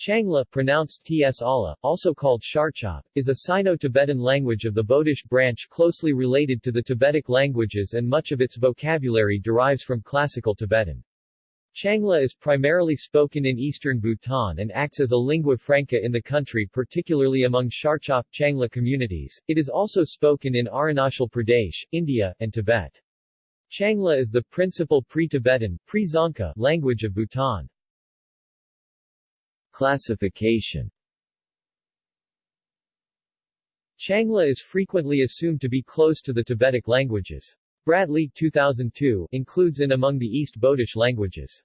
Changla, pronounced Ts Ala, also called Sharchop, is a Sino-Tibetan language of the Bodish branch closely related to the Tibetic languages and much of its vocabulary derives from Classical Tibetan. Changla is primarily spoken in eastern Bhutan and acts as a lingua franca in the country particularly among Sharchop Changla communities. It is also spoken in Arunachal Pradesh, India, and Tibet. Changla is the principal pre-Tibetan pre language of Bhutan. Classification Changla is frequently assumed to be close to the Tibetic languages. Bradley 2002 includes in among the East Bodish languages.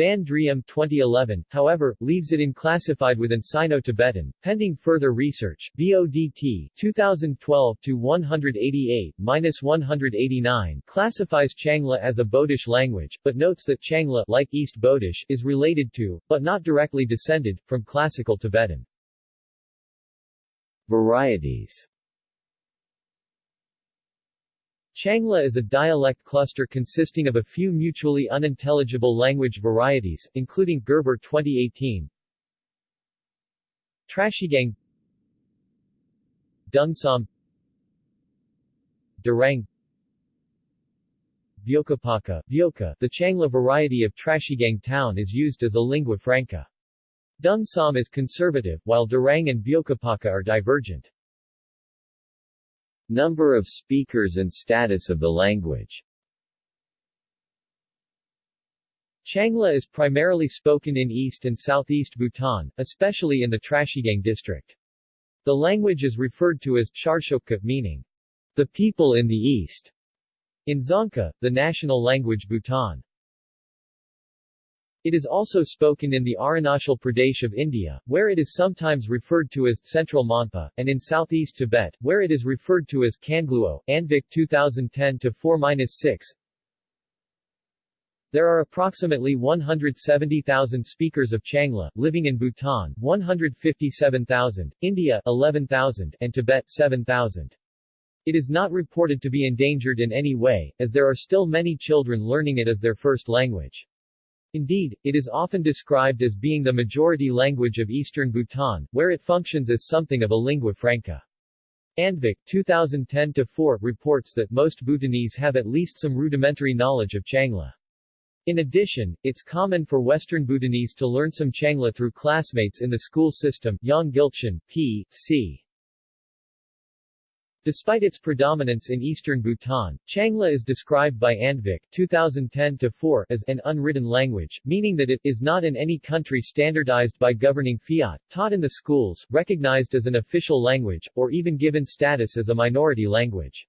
Van Driem 2011, however, leaves it unclassified within Sino-Tibetan, pending further research. BODT 2012-188-189 classifies Changla as a Bodish language, but notes that Changla like East Bodish is related to, but not directly descended, from Classical Tibetan. Varieties Changla is a dialect cluster consisting of a few mutually unintelligible language varieties, including Gerber 2018, Trashigang Dungsam Durang Byokapaka, Byoka, the Changla variety of Trashigang town is used as a lingua franca. Dungsam is conservative, while Durang and Byokapaka are divergent. Number of speakers and status of the language Changla is primarily spoken in east and southeast Bhutan, especially in the Trashigang district. The language is referred to as Charshokka meaning, the people in the east, in Dzongkha, the national language Bhutan. It is also spoken in the Arunachal Pradesh of India, where it is sometimes referred to as Central Monpa, and in southeast Tibet, where it is referred to as Kangluo, Andvik 2010-4-6. There are approximately 170,000 speakers of Changla, living in Bhutan, 157,000, India 11,000, and Tibet 7,000. It is not reported to be endangered in any way, as there are still many children learning it as their first language. Indeed, it is often described as being the majority language of eastern Bhutan, where it functions as something of a lingua franca. Andvik 2010-4 reports that most Bhutanese have at least some rudimentary knowledge of Changla. In addition, it's common for Western Bhutanese to learn some Changla through classmates in the school system Yang Gilchin, P. C. Despite its predominance in eastern Bhutan, Changla is described by Andvik 2010-4 as an unwritten language, meaning that it is not in any country standardized by governing fiat, taught in the schools, recognized as an official language, or even given status as a minority language.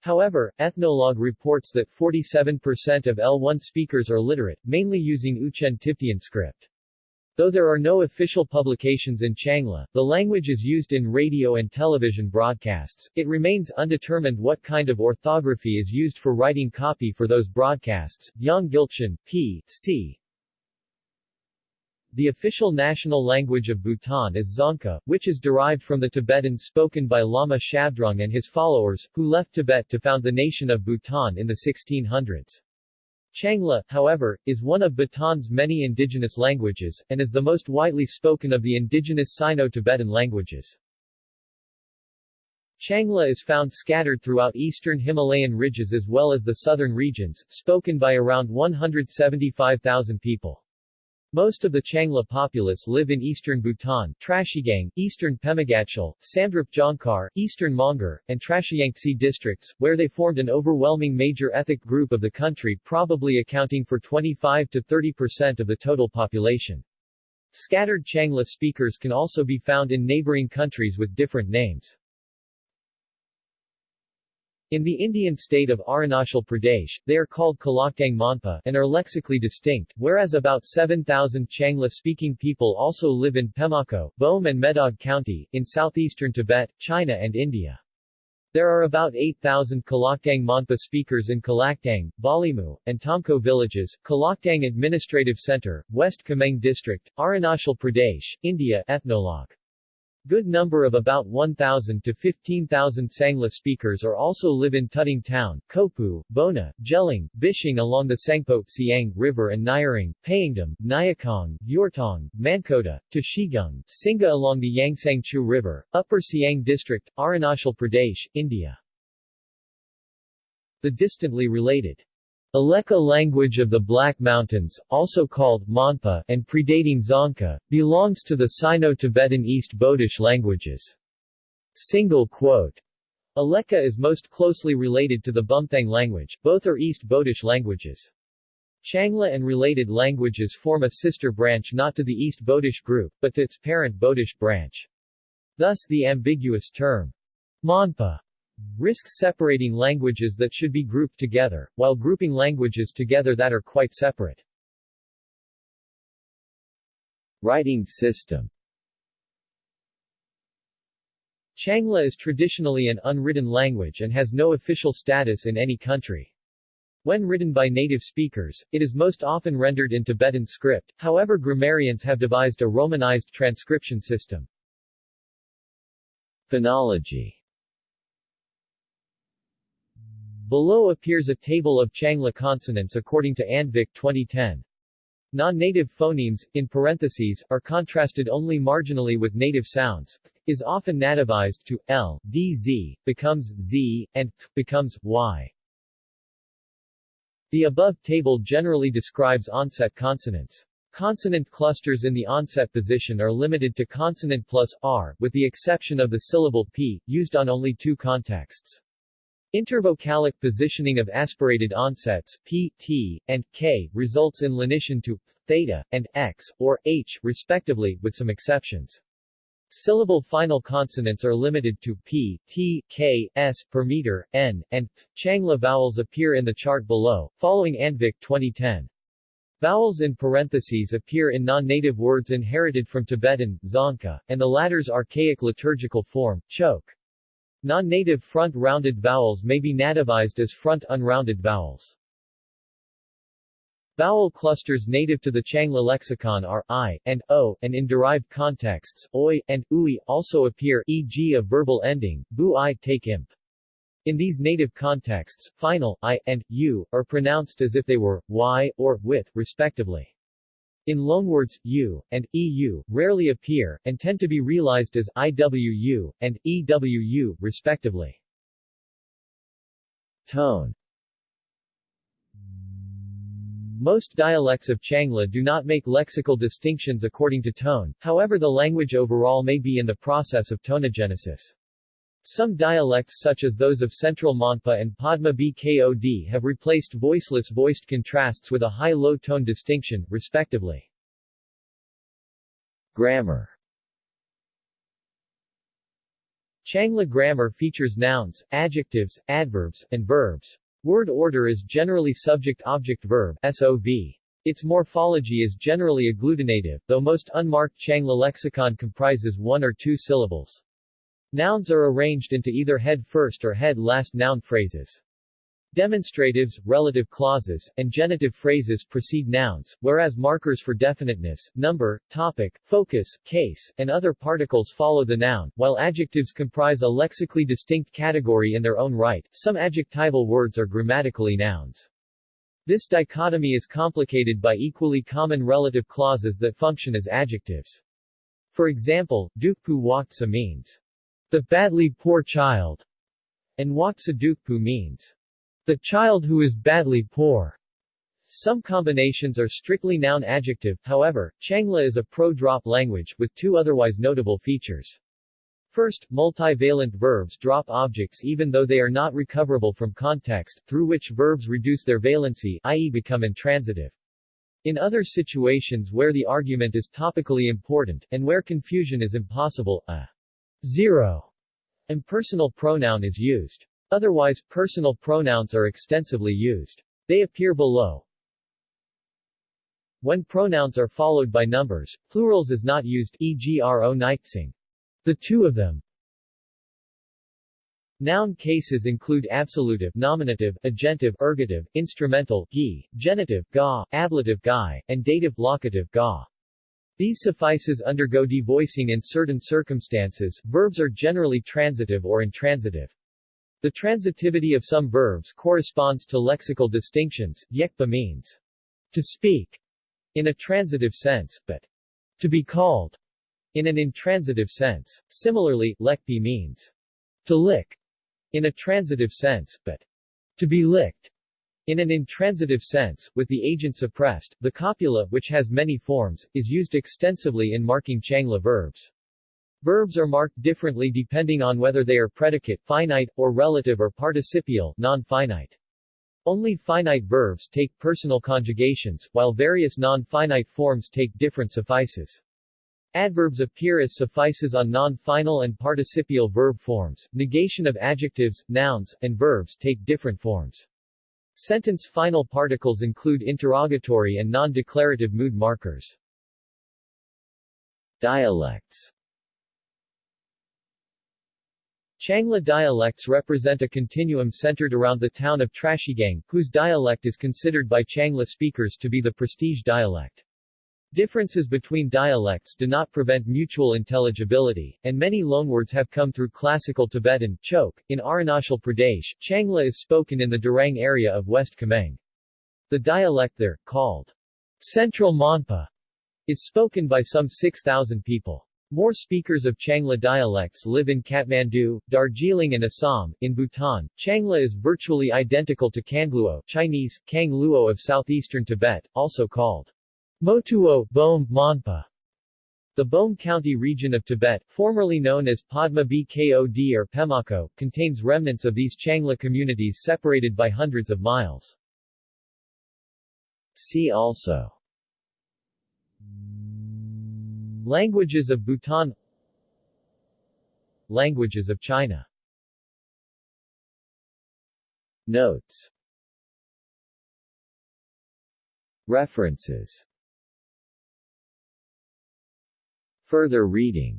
However, Ethnologue reports that 47% of L1 speakers are literate, mainly using Uchen Tibetan script. Though there are no official publications in Changla, the language is used in radio and television broadcasts. It remains undetermined what kind of orthography is used for writing copy for those broadcasts. Yang Gilchin, P. C. The official national language of Bhutan is Dzongkha, which is derived from the Tibetan spoken by Lama Shabdrung and his followers, who left Tibet to found the nation of Bhutan in the 1600s. Changla, however, is one of Bhutan's many indigenous languages, and is the most widely spoken of the indigenous Sino-Tibetan languages. Changla is found scattered throughout eastern Himalayan ridges as well as the southern regions, spoken by around 175,000 people. Most of the Changla populace live in eastern Bhutan, Trashigang, eastern Pemagatshel, Samdrup Jongkhar, eastern Mongar, and Trashiyangtse districts, where they formed an overwhelming major ethnic group of the country probably accounting for 25 to 30 percent of the total population. Scattered Changla speakers can also be found in neighboring countries with different names. In the Indian state of Arunachal Pradesh, they are called Kalaktang Monpa and are lexically distinct, whereas about 7,000 Changla-speaking people also live in Pemako, Bome and Medog County, in southeastern Tibet, China and India. There are about 8,000 Kalaktang Monpa speakers in Kalaktang, Balimu, and Tomko villages, Kalaktang Administrative Center, West Kameng District, Arunachal Pradesh, India Ethnologue. Good number of about 1,000 to 15,000 Sangla speakers are also live in Tuting Town, Kopu, Bona, Jeling, Bishing along the Tsangpo, Siang River and Nyering, Payingdam, Nyakong, Yortong, Mankota, Tashigung, Singa along the Yangsangchu River, Upper Siang District, Arunachal Pradesh, India. The distantly related Aleka language of the Black Mountains, also called Monpa and predating Dzongkha, belongs to the Sino-Tibetan East Bodish languages. Single quote. Aleka is most closely related to the Bumthang language, both are East Bodish languages. Changla and related languages form a sister branch not to the East Bodish group, but to its parent Bodish branch. Thus the ambiguous term, Monpa, risks separating languages that should be grouped together, while grouping languages together that are quite separate. Writing system Changla is traditionally an unwritten language and has no official status in any country. When written by native speakers, it is most often rendered in Tibetan script, however grammarians have devised a romanized transcription system. Phonology Below appears a table of Changla consonants according to Andvik 2010. Non-native phonemes, in parentheses, are contrasted only marginally with native sounds, is often nativized to l, d, z, becomes z, and t, becomes y. The above table generally describes onset consonants. Consonant clusters in the onset position are limited to consonant plus r, with the exception of the syllable p, used on only two contexts. Intervocalic positioning of aspirated onsets p, t, and k results in lenition to theta and x or h respectively, with some exceptions. Syllable final consonants are limited to p, t, k, s per meter, n, and th. Changla vowels appear in the chart below, following Andvik 2010. Vowels in parentheses appear in non-native words inherited from Tibetan, Dzongkha, and the latter's archaic liturgical form, Chöke. Non-native front-rounded vowels may be nativized as front-unrounded vowels. Vowel clusters native to the Changla lexicon are i and o, and in derived contexts, oi and ui also appear e.g. a verbal ending, bu i take imp. In these native contexts, final i and u are pronounced as if they were y or with, respectively. In loanwords, u and eu rarely appear, and tend to be realized as iwu and ewu, respectively. Tone Most dialects of Changla do not make lexical distinctions according to tone, however the language overall may be in the process of tonogenesis. Some dialects such as those of Central Monpa and Padma Bkod have replaced voiceless voiced contrasts with a high-low tone distinction, respectively. Grammar Changla grammar features nouns, adjectives, adverbs, and verbs. Word order is generally subject-object-verb. Its morphology is generally agglutinative, though most unmarked Changla lexicon comprises one or two syllables. Nouns are arranged into either head-first or head-last noun phrases. Demonstratives, relative clauses, and genitive phrases precede nouns, whereas markers for definiteness, number, topic, focus, case, and other particles follow the noun, while adjectives comprise a lexically distinct category in their own right. Some adjectival words are grammatically nouns. This dichotomy is complicated by equally common relative clauses that function as adjectives. For example, dukpu waktsa means the badly poor child, and Waksadukpu means the child who is badly poor. Some combinations are strictly noun-adjective, however, Changla is a pro-drop language, with two otherwise notable features. First, multivalent verbs drop objects even though they are not recoverable from context, through which verbs reduce their valency, i.e. become intransitive. In other situations where the argument is topically important, and where confusion is impossible, a zero and personal pronoun is used. Otherwise, personal pronouns are extensively used. They appear below. When pronouns are followed by numbers, plurals is not used e.g. ro nightsing. The two of them. Noun cases include absolutive nominative, agentive ergative, instrumental gi, genitive ga, ablative guy, and dative locative ga. These suffices undergo devoicing in certain circumstances. Verbs are generally transitive or intransitive. The transitivity of some verbs corresponds to lexical distinctions. Yekpa means to speak in a transitive sense, but to be called in an intransitive sense. Similarly, lekpi means to lick in a transitive sense, but to be licked in an intransitive sense, with the agent suppressed. The copula, which has many forms, is used extensively in marking Changla verbs. Verbs are marked differently depending on whether they are predicate, finite, or relative or participial, non-finite. Only finite verbs take personal conjugations, while various non-finite forms take different suffices. Adverbs appear as suffices on non-final and participial verb forms. Negation of adjectives, nouns, and verbs take different forms. Sentence final particles include interrogatory and non-declarative mood markers. Dialects Changla dialects represent a continuum centered around the town of Trashigang, whose dialect is considered by Changla speakers to be the prestige dialect. Differences between dialects do not prevent mutual intelligibility, and many loanwords have come through classical Tibetan Chok. In Arunachal Pradesh, Changla is spoken in the Darang area of West Kameng. The dialect there, called Central Monpa, is spoken by some 6,000 people. More speakers of Changla dialects live in Kathmandu, Darjeeling and Assam. In Bhutan, Changla is virtually identical to Kangluo Chinese, Kang Luo of southeastern Tibet, also called Motuo, Bom, Monpa. The Bom County region of Tibet, formerly known as Padma Bkod or Pemako, contains remnants of these Changla communities separated by hundreds of miles. See also Languages of Bhutan Languages of China Notes References Further reading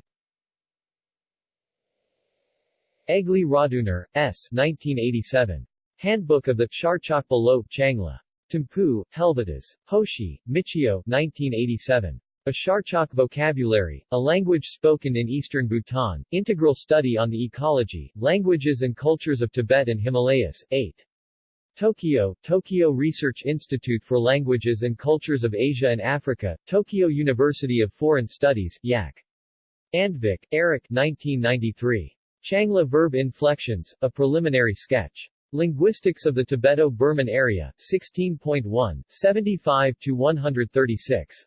Egli Raduner, S. 1987. Handbook of the Charchakpa Lo Changla. Thimphu, Helvetas, Hoshi, Michio 1987. A Charchak Vocabulary, a language spoken in eastern Bhutan, integral study on the ecology, languages and cultures of Tibet and Himalayas, 8. Tokyo, Tokyo Research Institute for Languages and Cultures of Asia and Africa, Tokyo University of Foreign Studies, Yak. Andvik, Eric 1993. Changla Verb Inflections, A Preliminary Sketch. Linguistics of the Tibeto-Burman Area, 16.1, 75-136.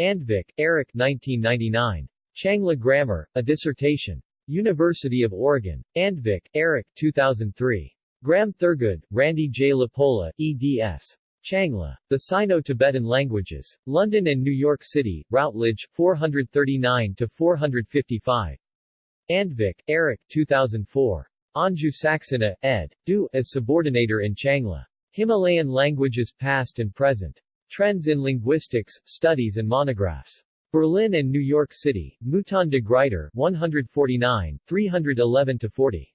Andvik, Eric 1999. Changla Grammar, A Dissertation. University of Oregon. Andvik, Eric 2003. Graham Thurgood, Randy J. LaPolla, eds. Changla. The Sino-Tibetan Languages. London and New York City, Routledge, 439-455. Andvik, Eric 2004. Anju Saxena, ed. Du, as subordinator in Changla. Himalayan Languages Past and Present. Trends in Linguistics, Studies and Monographs. Berlin and New York City, Mouton de Gruyter, 149, 311-40.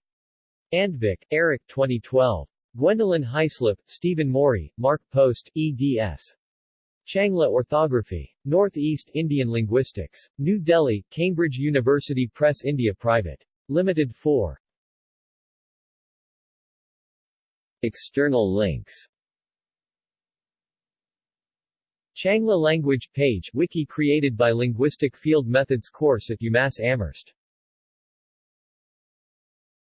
Andvik, Eric 2012. Gwendolyn Hyslop, Stephen Morey, Mark Post, eds. Changla Orthography. Northeast Indian Linguistics. New Delhi, Cambridge University Press India Private. Limited 4. External links Changla language page wiki created by Linguistic Field Methods course at UMass Amherst